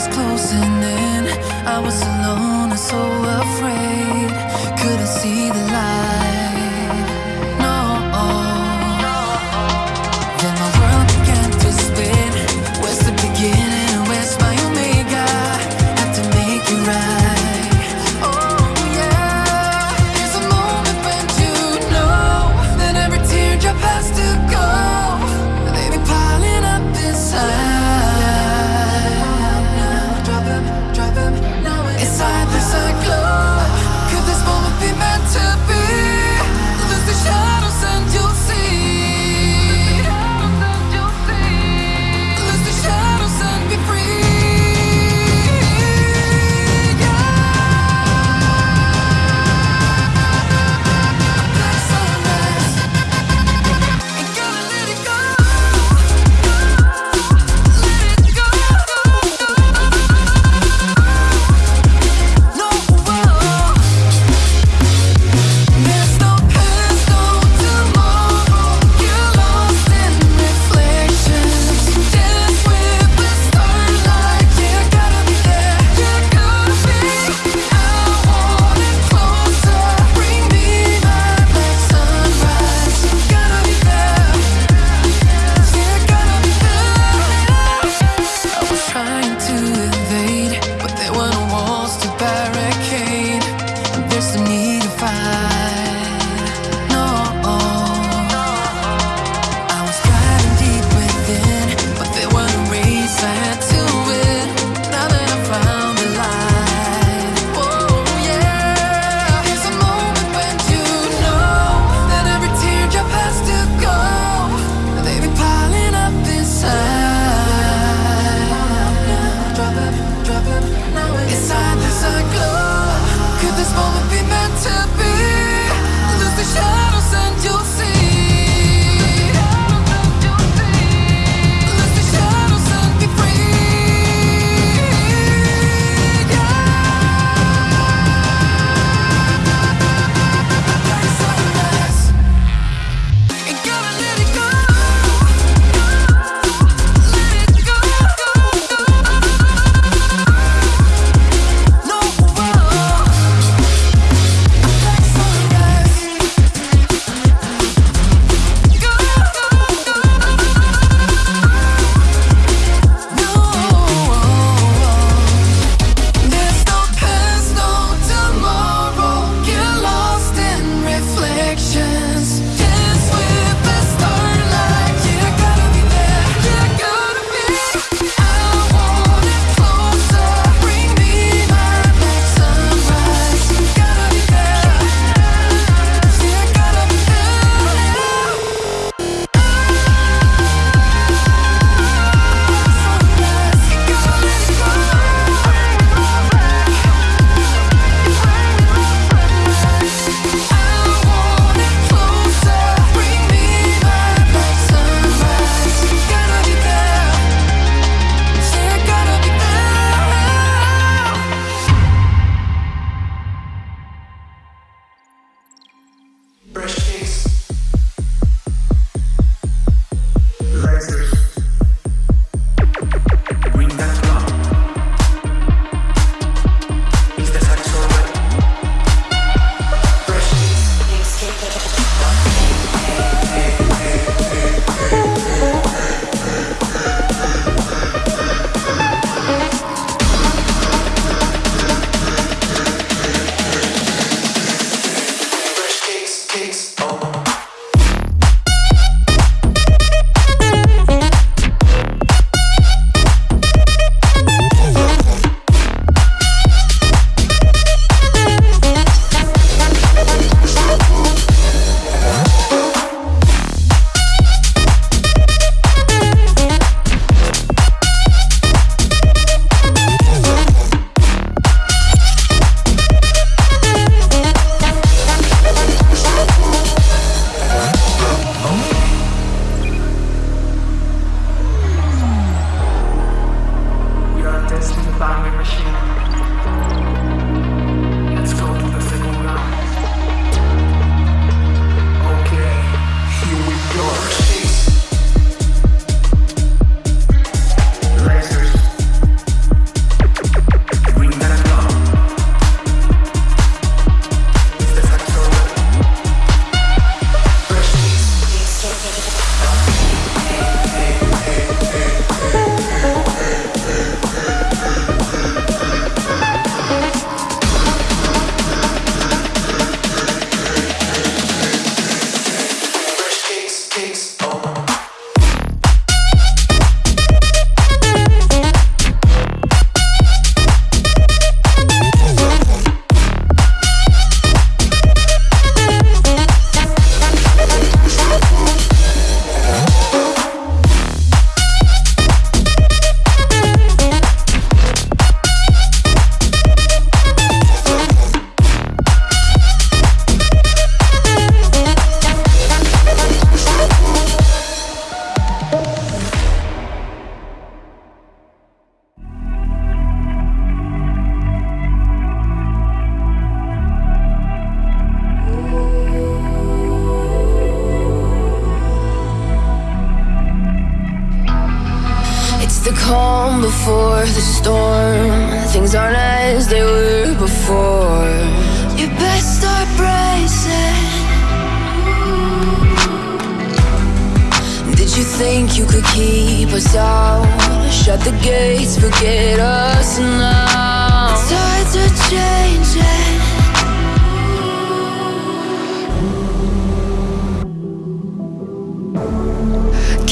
was closing in. I was alone and so afraid. Couldn't see the light.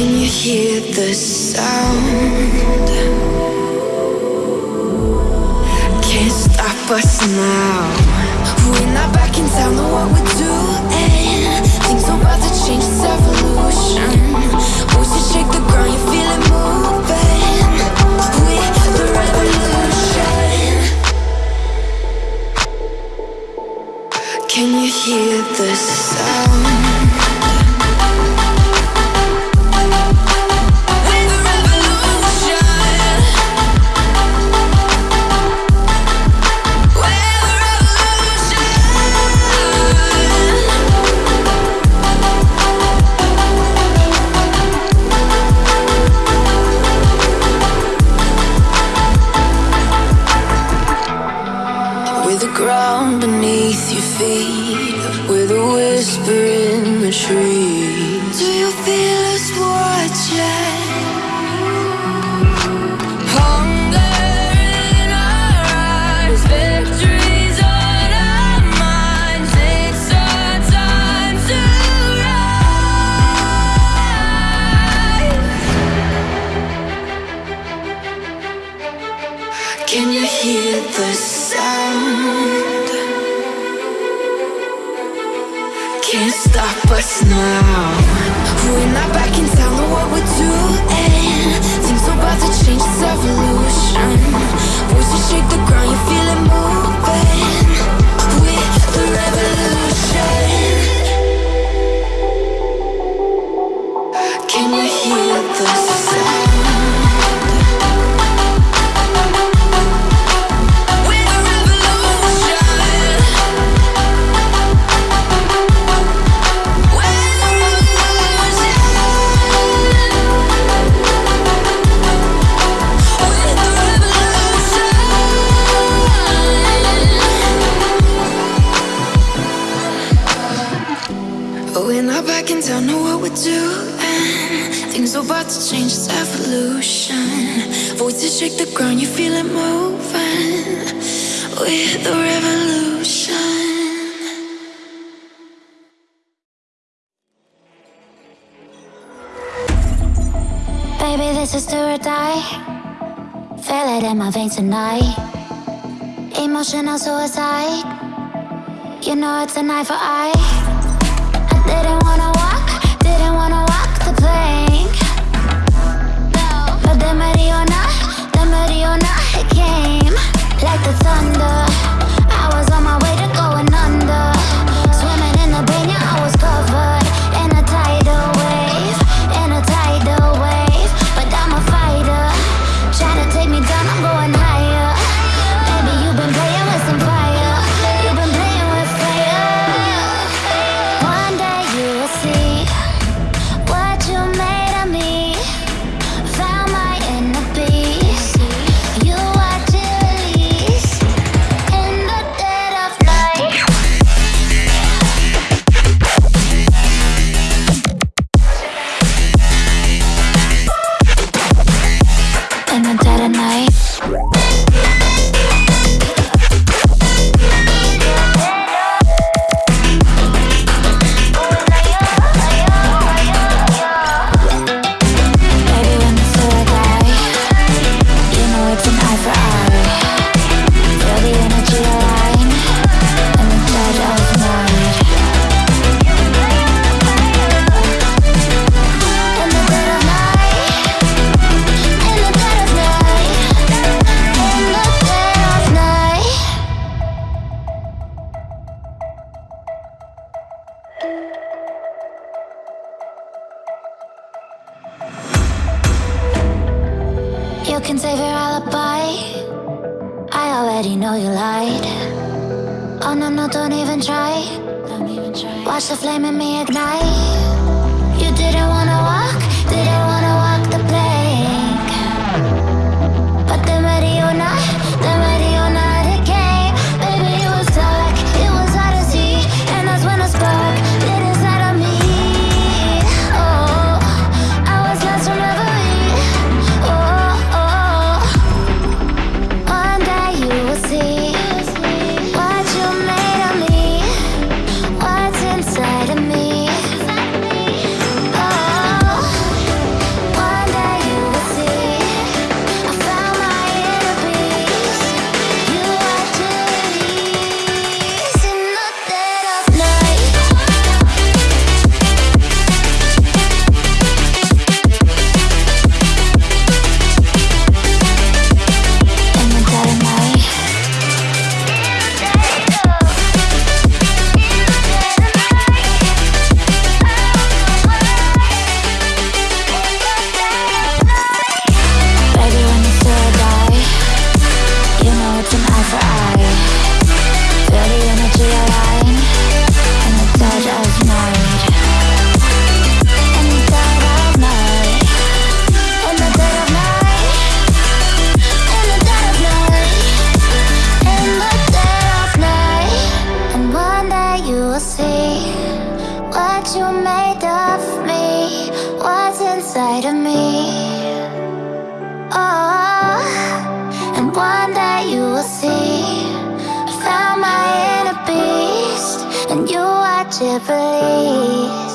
Can you hear the sound? Can't stop us now. We're not backing down on what we're doing. Things about to change, it's evolution. Shake the ground, you feel it moving. We're the revolution. Can you hear the sound? to shake the ground, you feel it moving with the revolution. Baby, this is do or die. Feel it in my veins tonight. Emotional suicide. You know it's a knife for eye. I did it. Barcelona came like the thunder. I was on my way. It's an eye for eye. Ship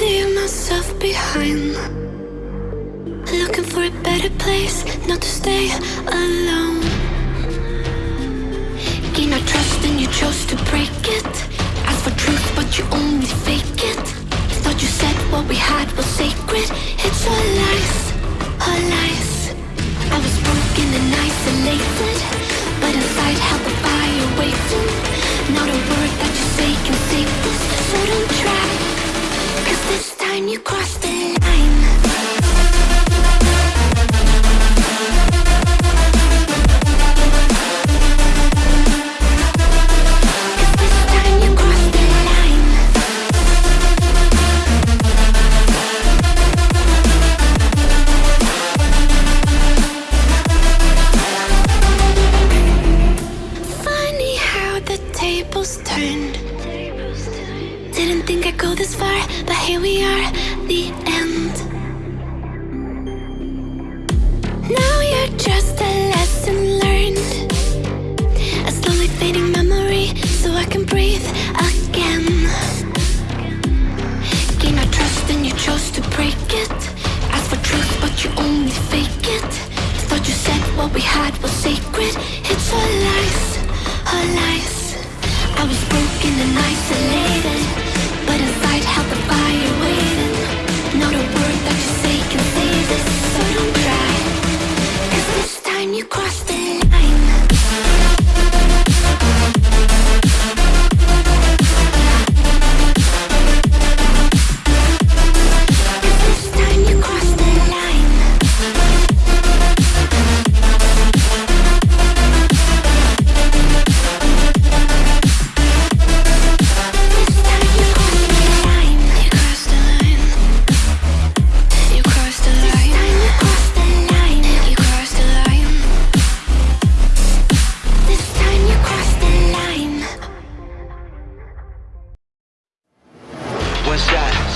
leave myself behind. Looking for a better place, not to stay alone. Gain our trust and you chose to break it. Ask for truth, but you only fake it. Thought you said what we had was sacred. It's all lies, all lies. I was broken and isolated, but inside held the fire waiting. Not a word that you say can save this, so don't try. This time you crossed the line.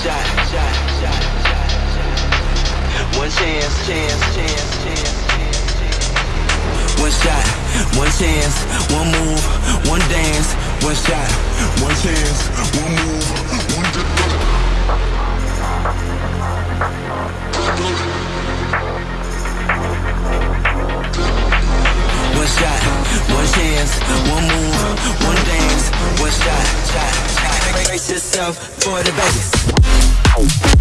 Shot, shot, shot, shot, shot. One chance, chance, chance, chance, chance. One shot, one chance, one move, one dance. One shot, one chance, one move, one dance. One shot, one chance, one move, one dance. One shot, shot, shot. Brace yourself for the bass. One